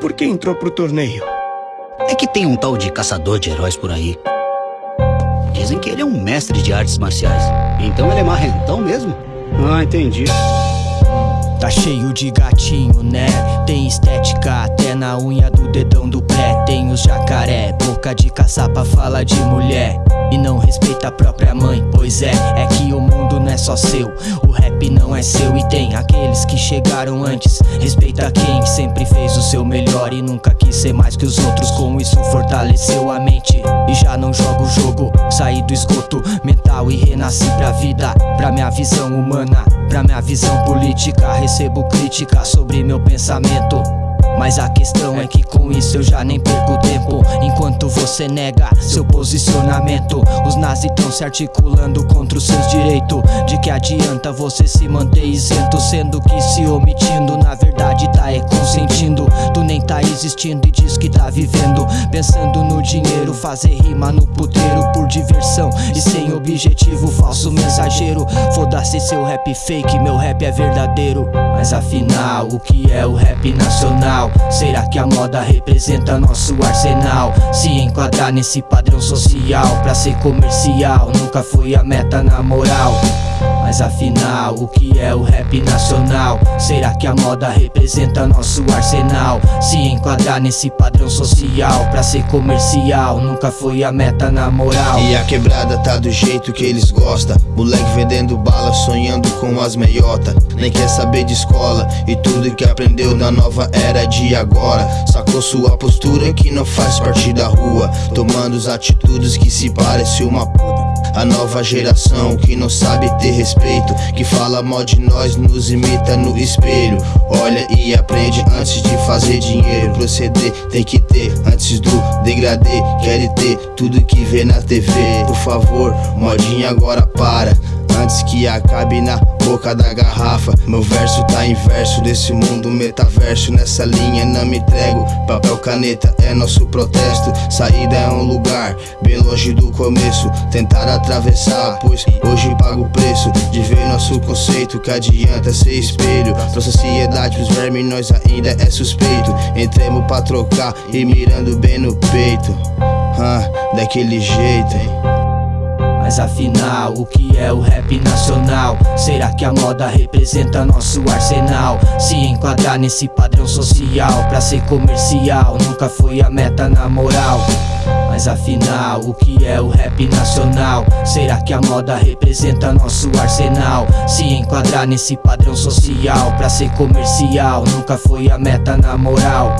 por que entrou pro torneio? É que tem um tal de caçador de heróis por aí. Dizem que ele é um mestre de artes marciais. Então ele é marrentão mesmo? Ah, entendi. Tá cheio de gatinho, né? Tem estética até na unha do dedão do pé. Tem os jacaré, boca de caçapa fala de mulher. E não respeita a própria mãe, pois é, só seu. O rap não é seu e tem aqueles que chegaram antes. Respeita quem sempre fez o seu melhor e nunca quis ser mais que os outros. Com isso fortaleceu a mente e já não joga o jogo. Saí do esgoto mental e renasci pra vida, pra minha visão humana, pra minha visão política. Recebo crítica sobre meu pensamento. Mas a questão é que com isso eu já nem perco tempo. Enquanto você nega seu posicionamento Os nazis tão se articulando contra os seus direitos. De que adianta você se manter isento Sendo que se omitindo na verdade existindo e diz que tá vivendo. Pensando no dinheiro, fazer rima no puteiro Por diversão. E sem objetivo Falso mensageiro. Foda-se seu rap fake, meu rap é verdadeiro. Mas afinal, o que é o rap nacional? Será que a moda representa nosso arsenal? Se enquadrar nesse padrão social Pra ser comercial Nunca foi a meta na moral mas afinal, o que é o rap nacional? Será que a moda representa nosso arsenal? Se enquadrar nesse padrão social Pra ser comercial, nunca foi a meta na moral. E a quebrada tá do jeito que eles gostam. Moleque vendendo bala, sonhando com as meiota. Nem quer saber de escola E tudo que aprendeu na nova era de agora. Sacou sua postura que não faz parte da rua. Tomando as atitudes que se parece uma puta a nova geração que não sabe ter respeito Que fala mal de nós, nos imita no espelho. Olha e aprende antes de fazer dinheiro. Proceder tem que ter antes do degradê. Quer ter tudo que vê na TV Por favor, modinha agora para Antes que acabe na boca da garrafa. Meu verso tá inverso desse mundo metaverso. Nessa linha não me entrego. Papel caneta é nosso protesto. Saída é um lugar bem longe do começo. Tentar atravessar, pois hoje pago o preço De ver nosso conceito. Que adianta ser espelho? Pra sociedade os vermes nós ainda é suspeito. Entremos pra trocar e mirando bem no peito. Ah, Daquele jeito, hein? Mas afinal, o que é o rap nacional? Será que a moda representa nosso arsenal? Se enquadrar nesse padrão social Pra ser comercial, nunca foi a meta na moral mas afinal, o que é o rap nacional? Será que a moda representa nosso arsenal? Se enquadrar nesse padrão social Pra ser comercial, nunca foi a meta na moral